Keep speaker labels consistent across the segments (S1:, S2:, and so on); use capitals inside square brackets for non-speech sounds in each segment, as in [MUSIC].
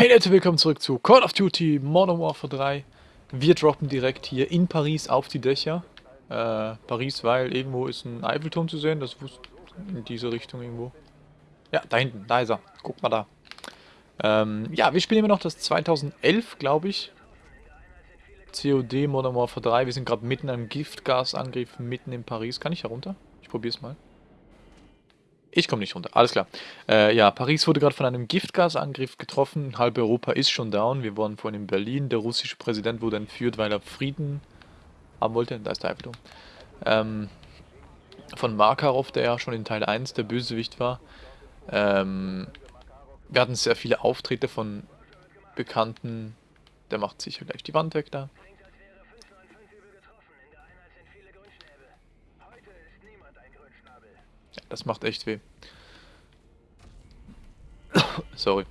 S1: Hey Leute, willkommen zurück zu Call of Duty Modern Warfare 3. Wir droppen direkt hier in Paris auf die Dächer. Äh, Paris, weil irgendwo ist ein Eiffelturm zu sehen, das wusste in diese Richtung irgendwo. Ja, da hinten, da ist er. Guck mal da. Ähm, ja, wir spielen immer noch das 2011, glaube ich. COD Modern Warfare 3. Wir sind gerade mitten am Giftgasangriff, mitten in Paris. Kann ich da runter? Ich probiere es mal. Ich komme nicht runter, alles klar. Äh, ja, Paris wurde gerade von einem Giftgasangriff getroffen. Halb Europa ist schon down. Wir waren vorhin in Berlin. Der russische Präsident wurde entführt, weil er Frieden haben wollte. Da ist der Eiffelturm. Ähm, von Makarov, der ja schon in Teil 1 der Bösewicht war. Ähm, wir hatten sehr viele Auftritte von Bekannten. Der macht sicher gleich die Wand weg da. Das macht echt weh. [COUGHS] Sorry.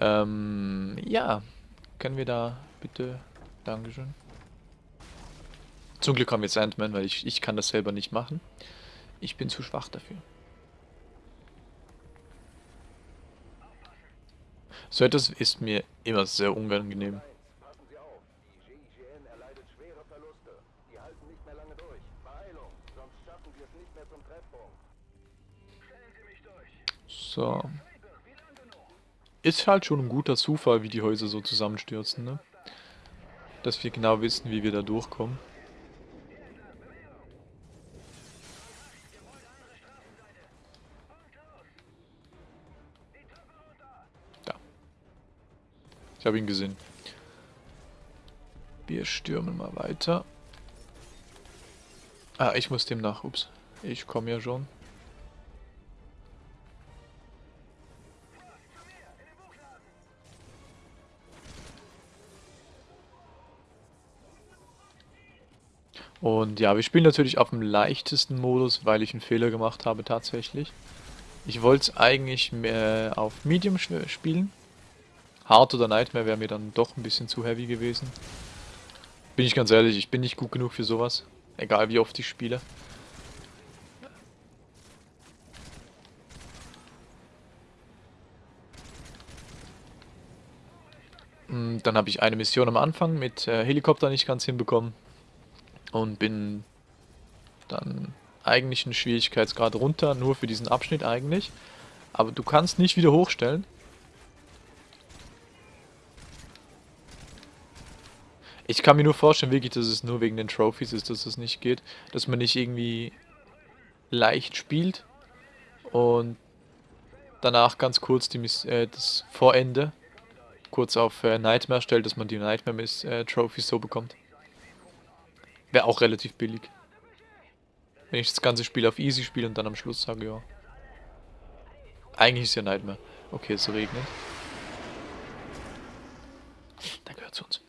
S1: Ähm, ja. Können wir da bitte... Dankeschön. Zum Glück haben wir Sandman, weil ich, ich kann das selber nicht machen. Ich bin zu schwach dafür. So etwas ist mir immer sehr unangenehm. So. Ist halt schon ein guter Zufall, wie die Häuser so zusammenstürzen, ne? Dass wir genau wissen, wie wir da durchkommen. Da. Ich habe ihn gesehen. Wir stürmen mal weiter. Ah, ich muss dem nach. Ups. Ich komme ja schon. Und ja, wir spielen natürlich auf dem leichtesten Modus, weil ich einen Fehler gemacht habe tatsächlich. Ich wollte es eigentlich mehr auf Medium spielen. Hard oder Nightmare wäre mir dann doch ein bisschen zu heavy gewesen. Bin ich ganz ehrlich, ich bin nicht gut genug für sowas. Egal wie oft ich spiele. Hm, dann habe ich eine Mission am Anfang mit äh, Helikopter nicht ganz hinbekommen und bin dann eigentlich einen Schwierigkeitsgrad runter, nur für diesen Abschnitt eigentlich. Aber du kannst nicht wieder hochstellen. Ich kann mir nur vorstellen, wirklich, dass es nur wegen den Trophies ist, dass es nicht geht. Dass man nicht irgendwie leicht spielt und danach ganz kurz die, äh, das Vorende kurz auf äh, Nightmare stellt, dass man die Nightmare-Trophies äh, so bekommt. Wäre auch relativ billig. Wenn ich das ganze Spiel auf Easy spiele und dann am Schluss sage, ja. Eigentlich ist ja Nightmare. Okay, es regnet. Da gehört zu uns.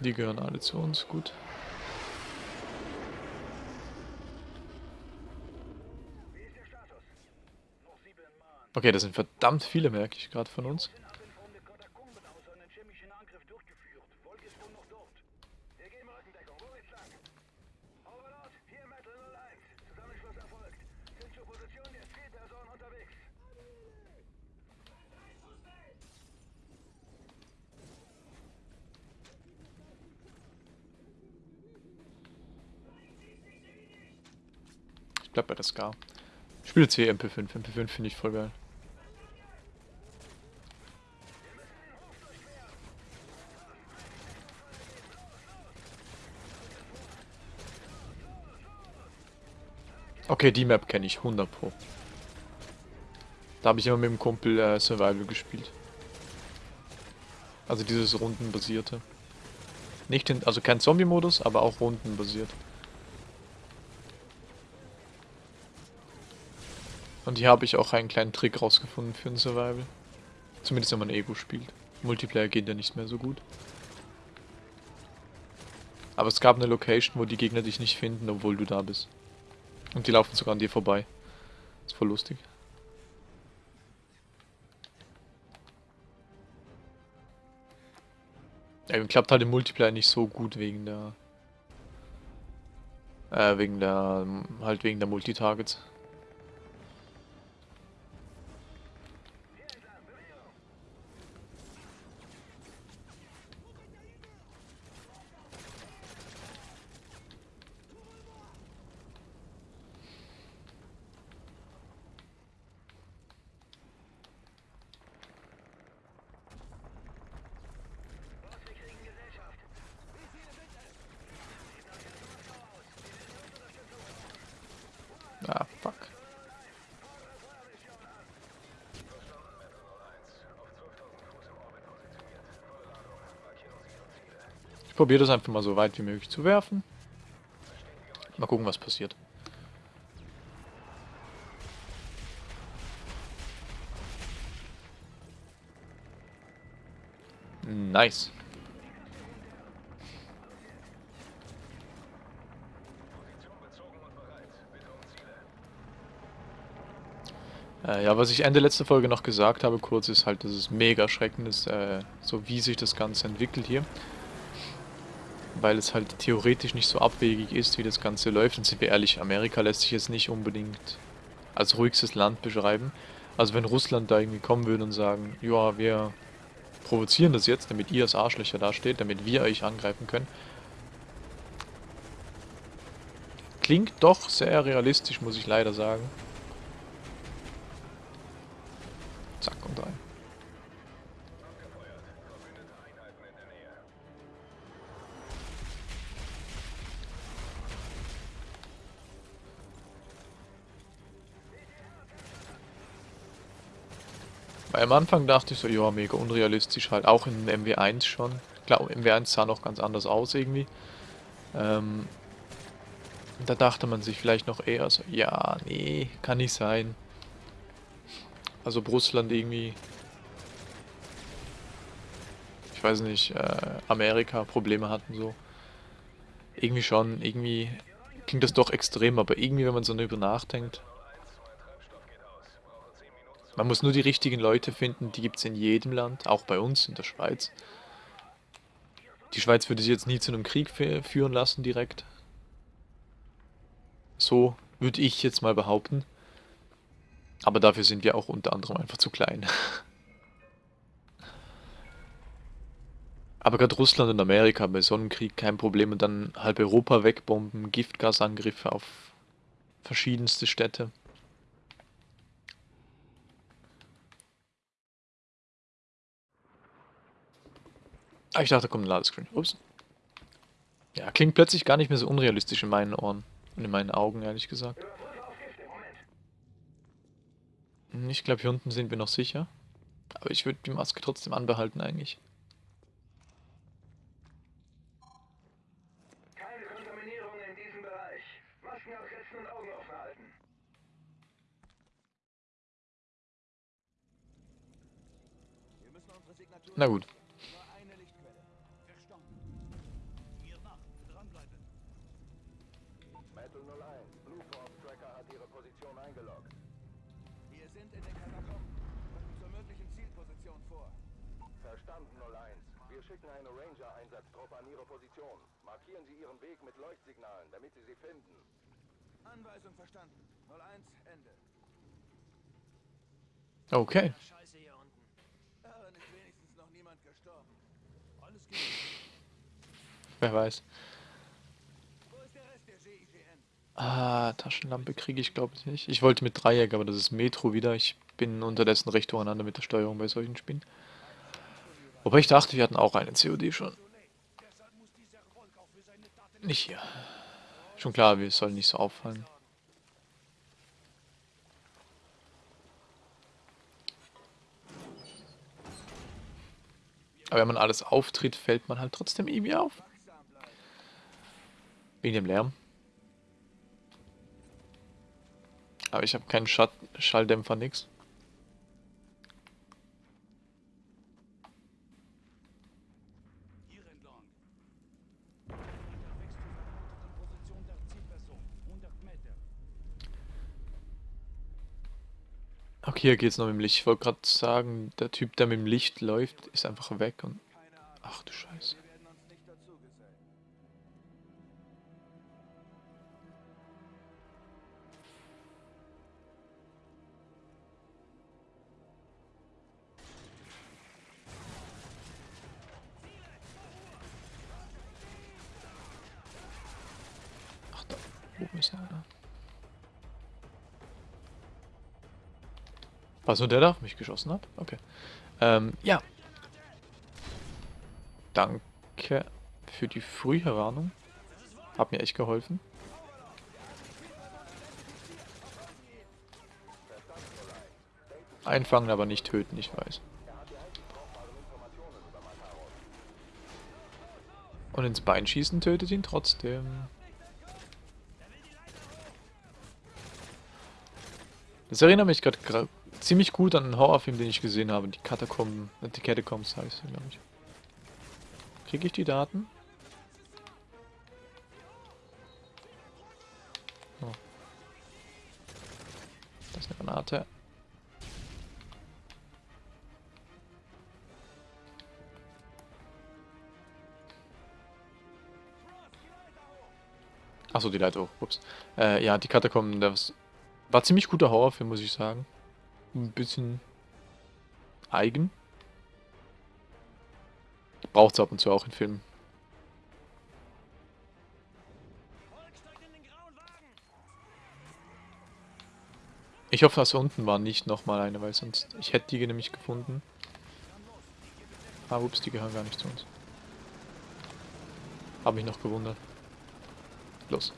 S1: Die gehören alle zu uns, gut. Okay, das sind verdammt viele, merke ich gerade von uns. Scar. Ich spiele jetzt hier MP5. MP5 finde ich voll geil. Okay, die Map kenne ich 100 Pro. Da habe ich immer mit dem Kumpel äh, Survival gespielt. Also dieses rundenbasierte. Nicht in, also kein Zombie-Modus, aber auch rundenbasiert. Und hier habe ich auch einen kleinen Trick rausgefunden für ein Survival. Zumindest wenn man Ego spielt. Multiplayer geht ja nicht mehr so gut. Aber es gab eine Location, wo die Gegner dich nicht finden, obwohl du da bist. Und die laufen sogar an dir vorbei. Ist voll lustig. Ja, klappt halt im Multiplayer nicht so gut wegen der... Äh, wegen der... halt wegen der Multitargets. Fuck. Ich probiere das einfach mal so weit wie möglich zu werfen. Mal gucken, was passiert. Nice. Äh, ja, was ich Ende letzter Folge noch gesagt habe, kurz, ist halt, dass es mega erschreckend ist, äh, so wie sich das Ganze entwickelt hier. Weil es halt theoretisch nicht so abwegig ist, wie das Ganze läuft. Und sind wir ehrlich, Amerika lässt sich jetzt nicht unbedingt als ruhigstes Land beschreiben. Also wenn Russland da irgendwie kommen würde und sagen, ja, wir provozieren das jetzt, damit ihr als Arschlöcher dasteht, damit wir euch angreifen können. Klingt doch sehr realistisch, muss ich leider sagen. Am Anfang dachte ich so, ja, mega unrealistisch halt, auch in MW1 schon. Klar, MW1 sah noch ganz anders aus irgendwie. Ähm, da dachte man sich vielleicht noch eher so, ja, nee, kann nicht sein. Also Russland irgendwie, ich weiß nicht, äh, Amerika Probleme hatten so. Irgendwie schon, irgendwie klingt das doch extrem, aber irgendwie, wenn man so darüber nachdenkt, man muss nur die richtigen Leute finden, die gibt es in jedem Land, auch bei uns in der Schweiz. Die Schweiz würde sich jetzt nie zu einem Krieg führen lassen direkt. So würde ich jetzt mal behaupten. Aber dafür sind wir auch unter anderem einfach zu klein. Aber gerade Russland und Amerika bei so einem Krieg kein Problem und dann halb Europa wegbomben, Giftgasangriffe auf verschiedenste Städte. Ah, ich dachte, da kommt ein Ladescreen. Ups. Ja, klingt plötzlich gar nicht mehr so unrealistisch in meinen Ohren. Und in meinen Augen, ehrlich gesagt. Hm, ich glaube, hier unten sind wir noch sicher. Aber ich würde die Maske trotzdem anbehalten, eigentlich. Keine Kontaminierung in diesem Bereich. Masken aufsetzen und Augen offen halten. Na gut.
S2: An Ihre Position. Markieren Sie Ihren Weg mit Leuchtsignalen, damit Sie sie finden. Anweisung verstanden. 01, Ende.
S1: Okay.
S2: Scheiße hier unten. Daran ist wenigstens noch niemand gestorben. Alles geht.
S1: Wer weiß. Ah, Taschenlampe kriege ich glaube ich nicht. Ich wollte mit Dreieck, aber das ist Metro wieder. Ich bin unterdessen recht durcheinander mit der Steuerung bei solchen Spielen. Wobei ich dachte, wir hatten auch eine COD schon. Nicht hier. Schon klar, wir sollen nicht so auffallen. Aber wenn man alles auftritt, fällt man halt trotzdem irgendwie auf. Wegen dem Lärm. Aber ich habe keinen Schalldämpfer, nix. Okay, hier geht's noch mit dem Licht. Ich wollte gerade sagen, der Typ, der mit dem Licht läuft, ist einfach weg und... Ach du Scheiße. Ach da wo ist er? War nur der, der auf mich geschossen hat? Okay. Ähm, ja. Danke für die frühe Warnung. Hat mir echt geholfen. Einfangen, aber nicht töten, ich weiß. Und ins Bein schießen tötet ihn trotzdem. Das erinnert mich gerade ziemlich gut an einen Horrorfilm, den ich gesehen habe. Die Katakomben, äh, die Catacombs heißt er, glaube ich. Kriege ich die Daten? Oh. Das ist eine Granate. Achso, die Leiter hoch. Ups. Äh, ja, die Katakomben, das war ziemlich guter Horrorfilm, muss ich sagen. Ein bisschen eigen. Braucht es ab und zu auch in Filmen. Ich hoffe, dass unten war nicht nochmal eine, weil sonst... Ich hätte die nämlich gefunden. Ah, ups, die gehören gar nicht zu uns. Hab mich noch gewundert. Los.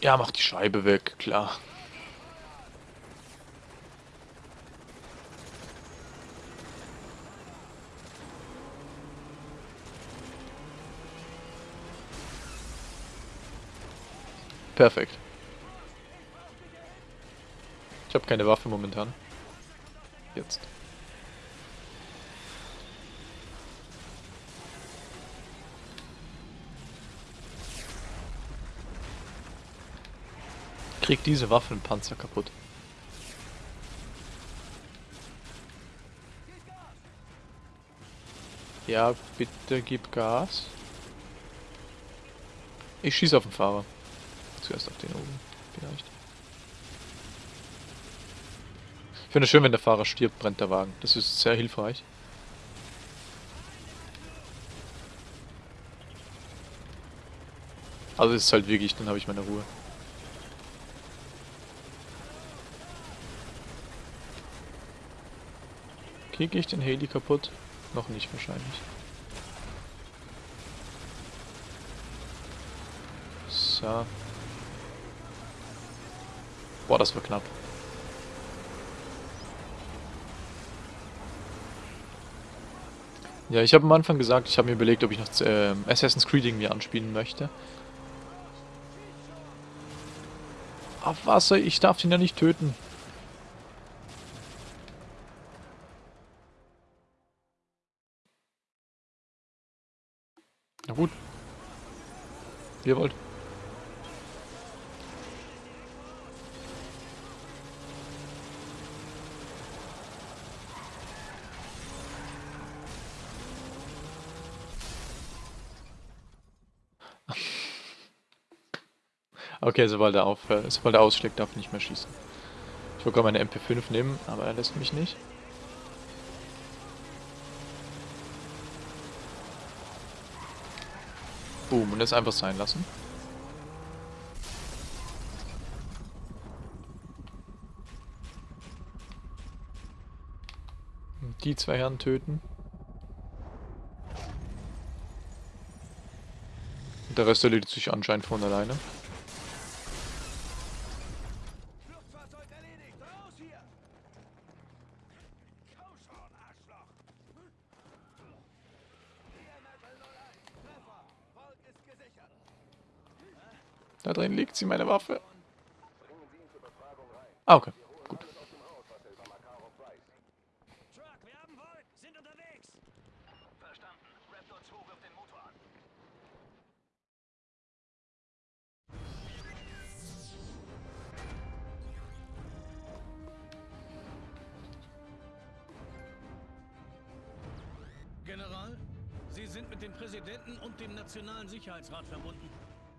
S1: Ja, mach die Scheibe weg, klar. Perfekt. Ich habe keine Waffe momentan. Jetzt. Krieg diese Waffenpanzer kaputt. Ja, bitte gib Gas. Ich schieße auf den Fahrer. Zuerst auf den oben, vielleicht. Ich finde es schön, wenn der Fahrer stirbt, brennt der Wagen. Das ist sehr hilfreich. Also ist halt wirklich, dann habe ich meine Ruhe. Kriege ich den Heli kaputt? Noch nicht wahrscheinlich. So. Boah, das war knapp. Ja, ich habe am Anfang gesagt, ich habe mir überlegt, ob ich noch äh, Assassin's Creed irgendwie anspielen möchte. Auf Wasser, ich darf ihn ja nicht töten. Gut. Ihr wollt. Okay, sobald er, auf, äh, sobald er ausschlägt, darf ich nicht mehr schießen. Ich wollte gerade meine MP5 nehmen, aber er lässt mich nicht. Boom, und das einfach sein lassen. Die zwei Herren töten. Und der Rest erledigt sich anscheinend von alleine. Da drin liegt sie, meine Waffe. Ah, okay. Gut.
S3: General, Sie sind mit dem Präsidenten und dem Nationalen Sicherheitsrat verbunden.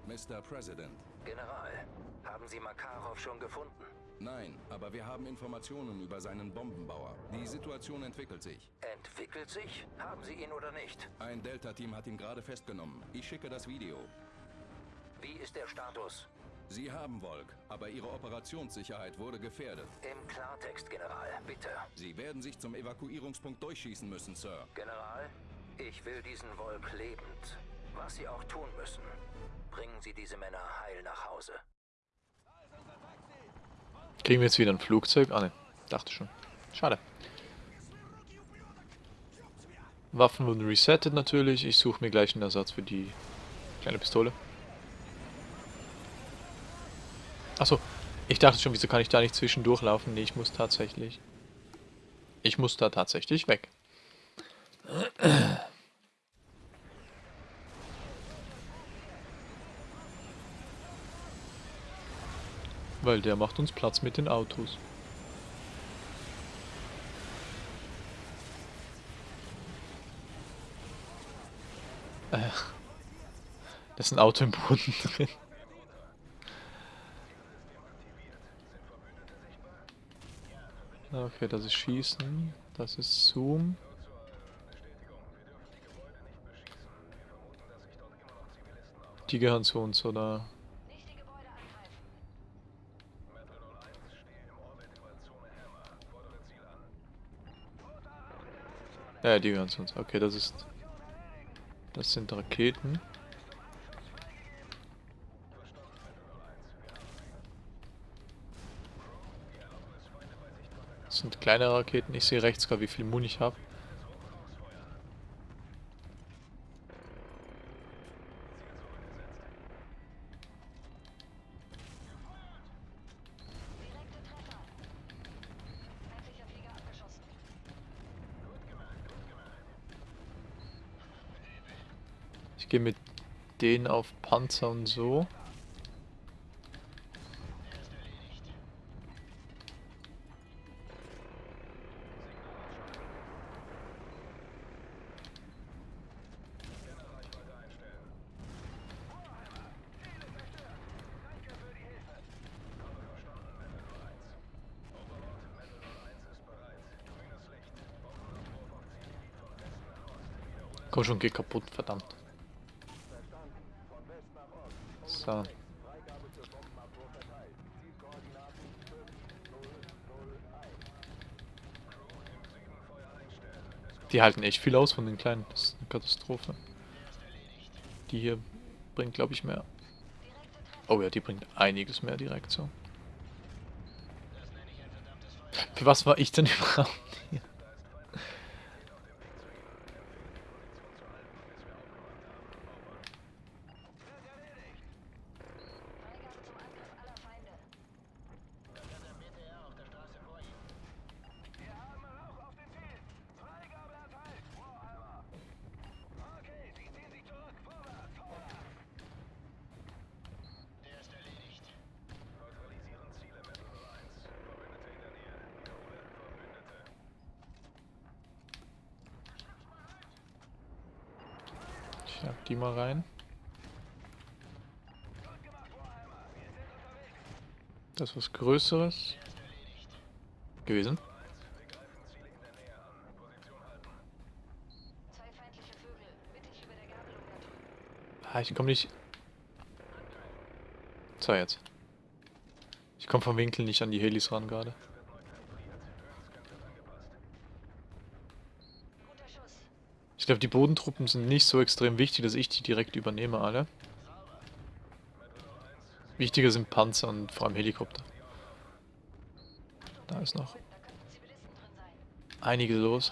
S4: Mr. President.
S5: General, haben Sie Makarov schon gefunden?
S6: Nein, aber wir haben Informationen über seinen Bombenbauer. Die Situation entwickelt sich.
S5: Entwickelt sich? Haben Sie ihn oder nicht?
S6: Ein Delta-Team hat ihn gerade festgenommen. Ich schicke das Video.
S5: Wie ist der Status?
S6: Sie haben Volk, aber Ihre Operationssicherheit wurde gefährdet.
S5: Im Klartext, General, bitte.
S6: Sie werden sich zum Evakuierungspunkt durchschießen müssen, Sir.
S5: General, ich will diesen Volk lebend. Was Sie auch tun müssen. Bringen Sie diese Männer heil nach Hause.
S1: Kriegen wir jetzt wieder ein Flugzeug? Ah ne, dachte schon. Schade. Waffen wurden resettet natürlich. Ich suche mir gleich einen Ersatz für die kleine Pistole. Achso, ich dachte schon, wieso kann ich da nicht zwischendurch laufen? Nee, ich muss tatsächlich... Ich muss da tatsächlich weg. Weil der macht uns Platz mit den Autos. Äh, da ist ein Auto im Boden [LAUGHS] drin. Okay, das ist Schießen. Das ist Zoom. Die gehören zu uns, oder? Ja, die gehören zu uns. Okay, das ist... Das sind Raketen. Das sind kleine Raketen. Ich sehe rechts gerade, wie viel Muni ich habe. Ich gehe mit denen auf Panzer und so. Komm schon, geh kaputt, verdammt. So. Die halten echt viel aus von den kleinen. Das ist eine Katastrophe. Die hier bringt, glaube ich, mehr. Oh ja, die bringt einiges mehr direkt so. Für was war ich denn [LAUGHS] überhaupt jag die mal rein. Das ist was Größeres gewesen. Ah, ich komme nicht... So, jetzt. Ich komme vom Winkel nicht an die Helis ran gerade. Glaube, die Bodentruppen sind nicht so extrem wichtig, dass ich die direkt übernehme, alle. Wichtiger sind Panzer und vor allem Helikopter. Da ist noch einiges los.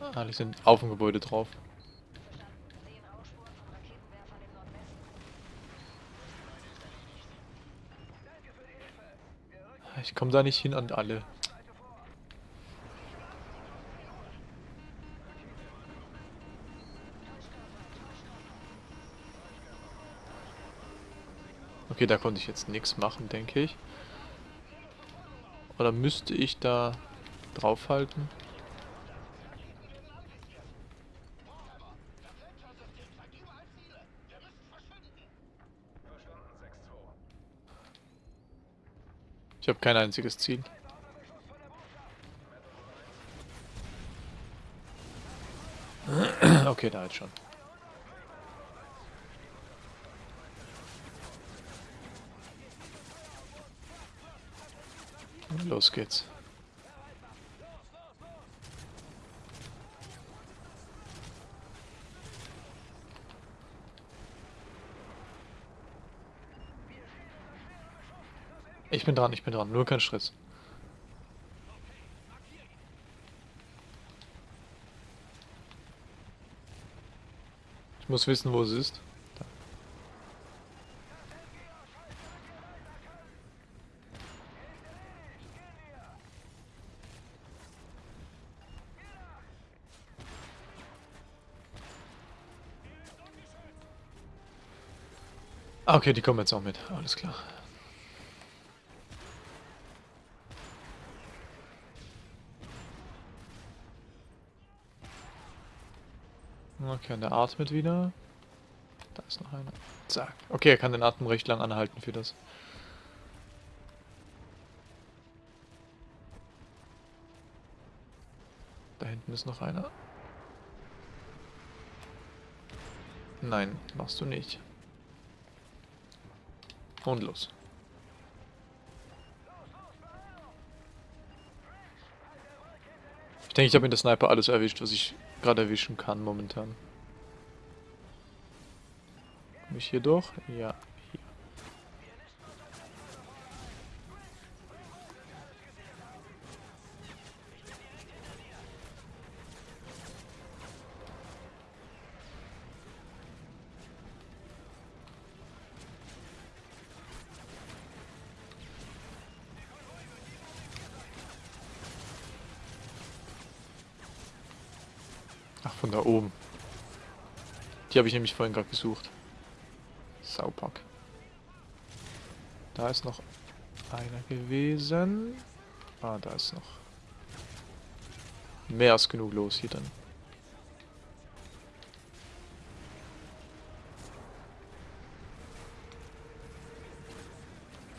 S1: Ah, die sind auf dem Gebäude drauf. Ich komme da nicht hin an alle. Okay, da konnte ich jetzt nichts machen, denke ich. Oder müsste ich da draufhalten? Ich habe kein einziges Ziel. [CLEARS THROAT] Okay, da jetzt schon. Los geht's. Ich bin dran, ich bin dran. Nur kein Stress. Ich muss wissen, wo es ist. Ah, okay, die kommen jetzt auch mit. Alles klar. Okay, der atmet wieder. Da ist noch einer. Zack. Okay, er kann den Atem recht lang anhalten für das. Da hinten ist noch einer. Nein, machst du nicht. Und los. Ich denke, ich habe mit der Sniper alles erwischt, was ich gerade erwischen kann momentan. Komme ich hier durch? Ja, hier. Ach, von da oben. Die habe ich nämlich vorhin gerade gesucht. Saupack. Da ist noch einer gewesen. Ah, da ist noch mehr als genug los hier dann.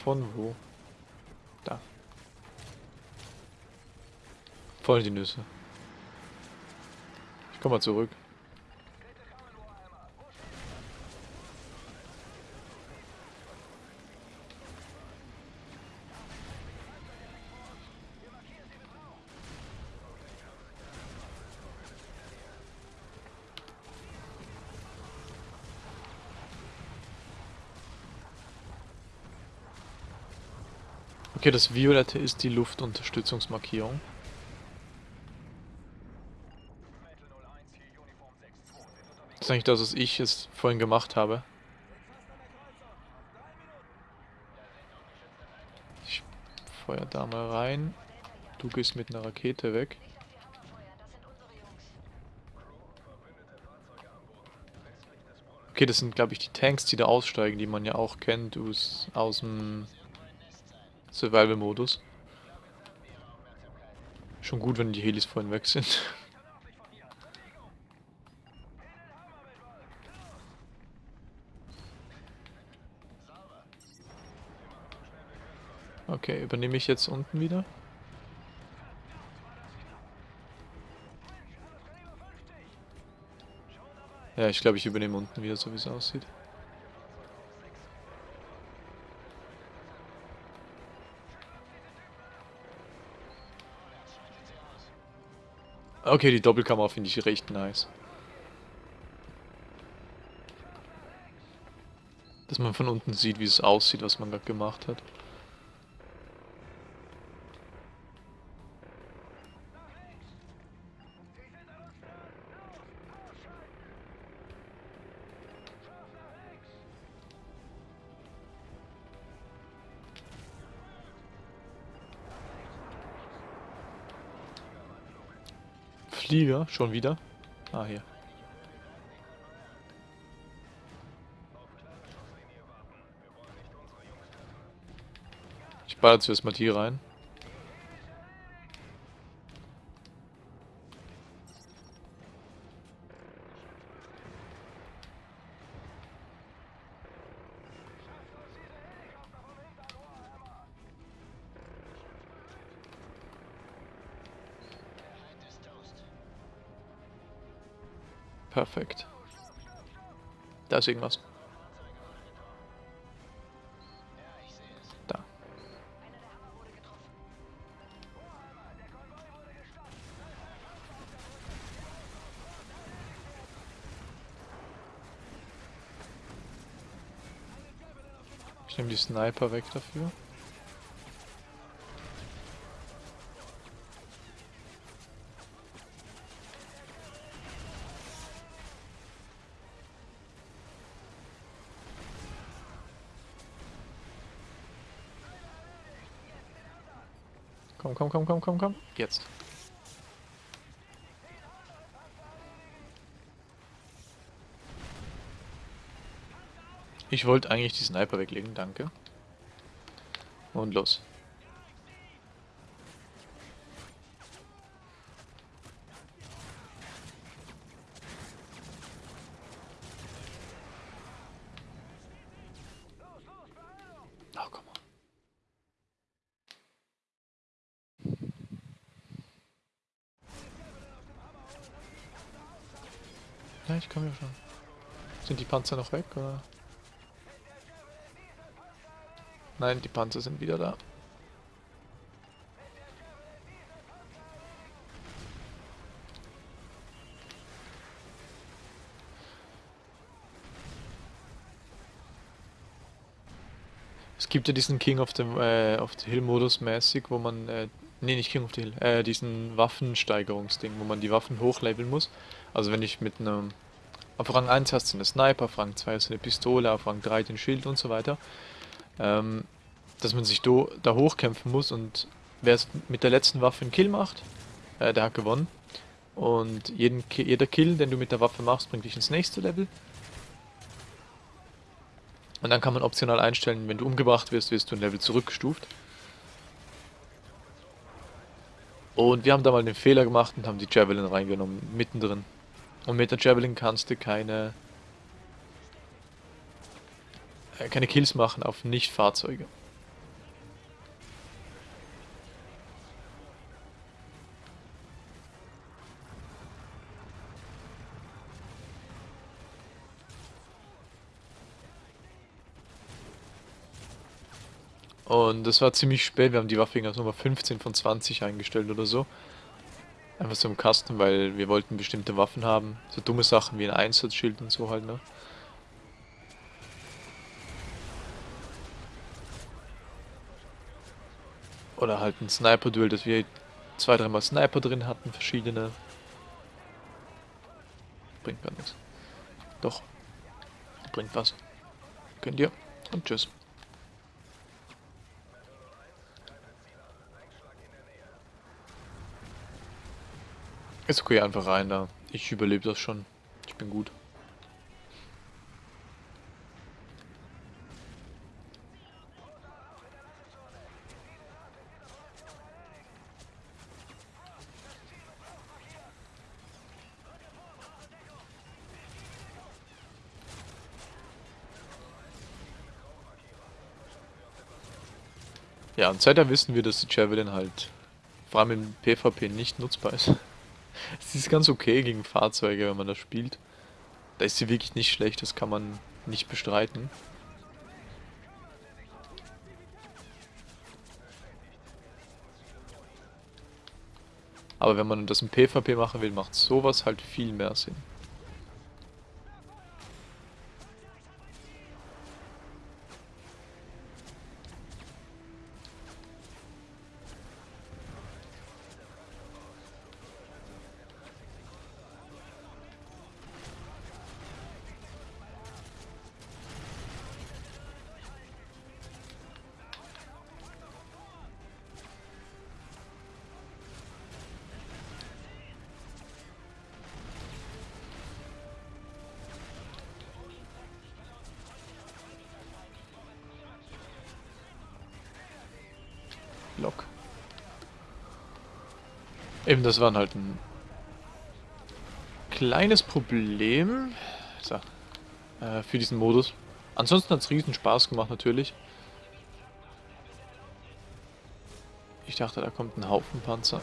S1: Von wo? Da. Voll die Nüsse. Ich komm mal zurück. Okay, das Violette ist die Luftunterstützungsmarkierung. Das ist eigentlich das, was ich jetzt vorhin gemacht habe. Ich feuer da mal rein. Du gehst mit einer Rakete weg. Okay, das sind, glaube ich, die Tanks, die da aussteigen, die man ja auch kennt aus, aus dem Survival-Modus. Schon gut, wenn die Helis vorhin weg sind. Okay, übernehme ich jetzt unten wieder? Ja, ich glaube, ich übernehme unten wieder, so wie es aussieht. Okay, die Doppelkamera finde ich recht nice. Dass man von unten sieht, wie es aussieht, was man gerade gemacht hat. Flieger, schon wieder. Ah, hier. Ich baller zuerst mal die rein. Perfekt. Da ist irgendwas. Da. Ich nehme die Sniper weg dafür. Komm, komm, komm, komm, komm. Jetzt. Ich wollte eigentlich die Sniper weglegen, danke. Und los. Oh, komm on. Ja, ich komme ja schon. Sind die Panzer noch weg, oder? Nein, die Panzer sind wieder da. Es gibt ja diesen King of the, äh, of the Hill Modus mäßig, wo man, äh, nee, nicht King of the Hill, äh, diesen Waffensteigerungsding, wo man die Waffen hochleveln muss. Also wenn ich mit einem, auf Rang 1 hast du eine Sniper, auf Rang 2 hast du eine Pistole, auf Rang 3 den Schild und so weiter. Ähm, dass man sich do, da hochkämpfen muss und wer es mit der letzten Waffe einen Kill macht, äh, der hat gewonnen. Und jeden, jeder Kill, den du mit der Waffe machst, bringt dich ins nächste Level. Und dann kann man optional einstellen, wenn du umgebracht wirst, wirst du ein Level zurückgestuft. Und wir haben da mal den Fehler gemacht und haben die Javelin reingenommen, mittendrin. Und mit der Javelin kannst du keine, äh, keine Kills machen auf Nicht-Fahrzeuge. Und das war ziemlich spät, wir haben die Waffe auf Nummer 15 von 20 eingestellt oder so. Einfach so im Kasten, weil wir wollten bestimmte Waffen haben. So dumme Sachen wie ein Einsatzschild und so halt, ne? Oder halt ein Sniper-Duell, dass wir zwei, dreimal Sniper drin hatten, verschiedene. Bringt gar nichts. Doch. Bringt was. Könnt ihr. Und tschüss. Ist okay, einfach rein da. Ich überlebe das schon. Ich bin gut. Ja, und seitdem wissen wir, dass die Javelin halt vor allem im PvP nicht nutzbar ist. Es ist ganz okay gegen Fahrzeuge, wenn man das spielt. Da ist sie wirklich nicht schlecht, das kann man nicht bestreiten. Aber wenn man das im PvP machen will, macht sowas halt viel mehr Sinn. Eben, das war halt ein kleines Problem so, äh, für diesen Modus. Ansonsten hat es riesen Spaß gemacht natürlich. Ich dachte, da kommt ein Haufen Panzer.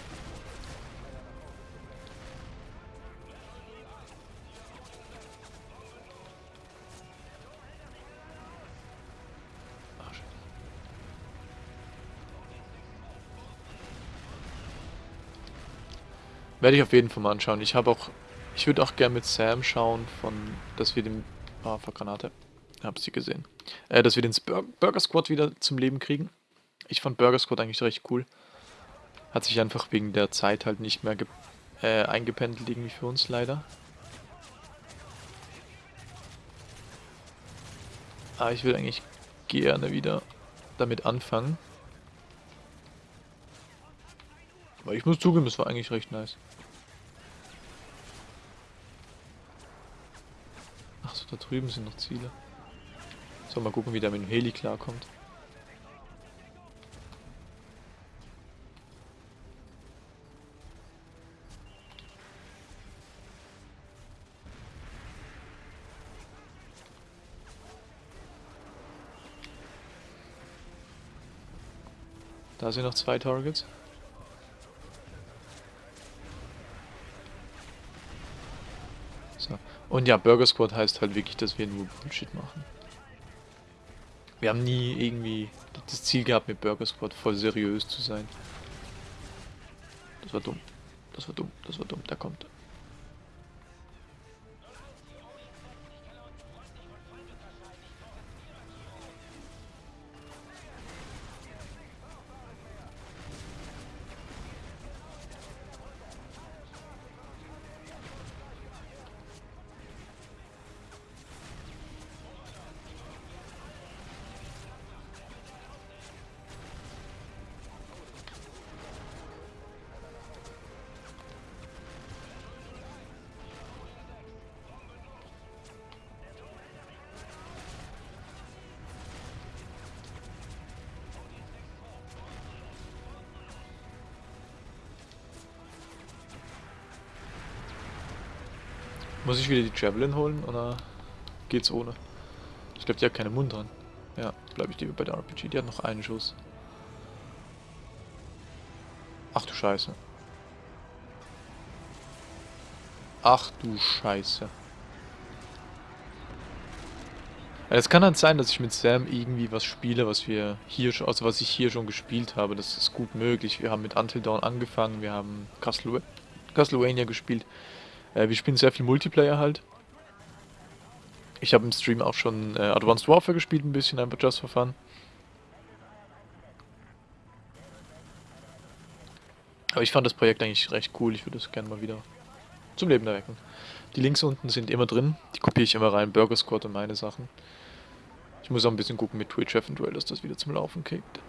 S1: Werde ich auf jeden Fall mal anschauen. Ich habe auch, ich würde auch gerne mit Sam schauen, von, dass wir den, ah, oh, Granate, hab sie gesehen, äh, dass wir den Bur Burger Squad wieder zum Leben kriegen. Ich fand Burger Squad eigentlich recht cool. Hat sich einfach wegen der Zeit halt nicht mehr äh, eingependelt irgendwie für uns leider. Aber ich will eigentlich gerne wieder damit anfangen. Aber ich muss zugeben, es war eigentlich recht nice. Achso, da drüben sind noch Ziele. So, mal gucken, wie der mit dem Heli klarkommt. Da sind noch zwei Targets. So. Und ja, Burger Squad heißt halt wirklich, dass wir nur Bullshit machen. Wir haben nie irgendwie das Ziel gehabt, mit Burger Squad voll seriös zu sein. Das war dumm. Das war dumm. Das war dumm. Da kommt Muss ich wieder die Javelin holen oder geht's ohne? Ich glaube, die hat keinen Mund dran. Ja, bleibe ich lieber bei der RPG. Die hat noch einen Schuss. Ach du Scheiße. Ach du Scheiße. Es kann halt sein, dass ich mit Sam irgendwie was spiele, was wir hier schon, also was ich hier schon gespielt habe. Das ist gut möglich. Wir haben mit Until Dawn angefangen, wir haben Castlevania gespielt. Äh, wir spielen sehr viel Multiplayer halt. Ich habe im Stream auch schon äh, Advanced Warfare gespielt, ein bisschen, einfach just for fun. Aber ich fand das Projekt eigentlich recht cool, ich würde es gerne mal wieder zum Leben erwecken. Die Links unten sind immer drin, die kopiere ich immer rein, Burger Squad und meine Sachen. Ich muss auch ein bisschen gucken mit Twitch eventuell, dass das wieder zum Laufen kickt.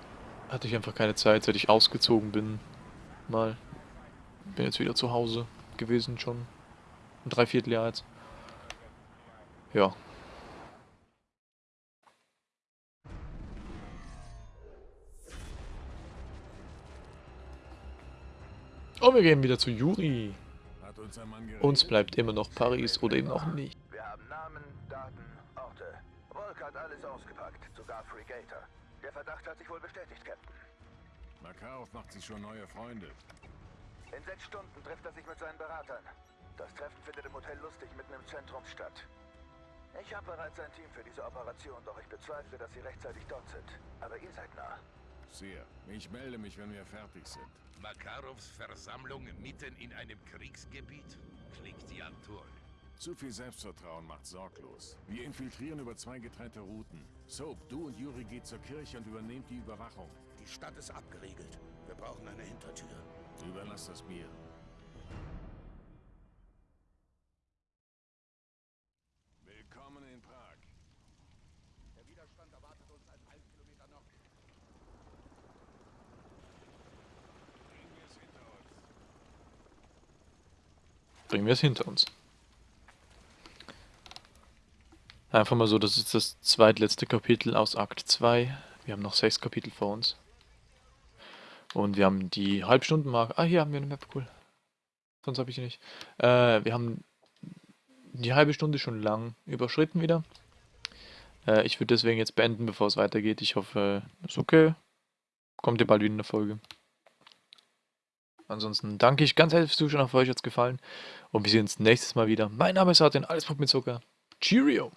S1: Hatte ich einfach keine Zeit, seit ich ausgezogen bin. Mal. Bin jetzt wieder zu Hause gewesen schon. Ein Dreivierteljahr jetzt. Ja. Oh, wir gehen wieder zu Juri. Uns bleibt immer noch Paris oder eben auch nicht.
S2: Wir haben Namen, Daten, Orte. Volk hat alles ausgepackt, sogar Fregator. Der Verdacht hat sich wohl bestätigt, Captain.
S4: Makarov macht sich schon neue Freunde.
S2: In sechs Stunden trifft er sich mit seinen Beratern. Das Treffen findet im Hotel Lustig mitten im Zentrum statt. Ich habe bereits ein Team für diese Operation, doch ich bezweifle, dass sie rechtzeitig dort sind. Aber ihr seid nah.
S4: Sehr. Ich melde mich, wenn wir fertig sind.
S7: Makarovs Versammlung mitten in einem Kriegsgebiet? Klingt ja toll.
S4: Zu viel Selbstvertrauen macht sorglos. Wir infiltrieren über zwei getrennte Routen. Soap, du und Yuri geht zur Kirche und übernehmt die Überwachung.
S7: Die Stadt ist abgeriegelt. Wir brauchen eine Hintertür.
S4: Überlass das mir.
S1: Bringen wir es hinter uns. Einfach mal so, das ist das zweitletzte Kapitel aus Akt 2. Wir haben noch sechs Kapitel vor uns. Und wir haben die Halbstundenmarke. Ah, hier haben wir eine Map, cool. Sonst habe ich die nicht. Äh, wir haben die halbe Stunde schon lang überschritten wieder. Äh, ich würde deswegen jetzt beenden, bevor es weitergeht. Ich hoffe, ist okay. Kommt ihr bald wieder in der Folge. Ansonsten danke ich ganz herzlich fürs Zuschauen, hoffe euch hat es gefallen. Und wir sehen uns nächstes Mal wieder. Mein Name ist Artin, alles Pop mit Zucker. Cheerio!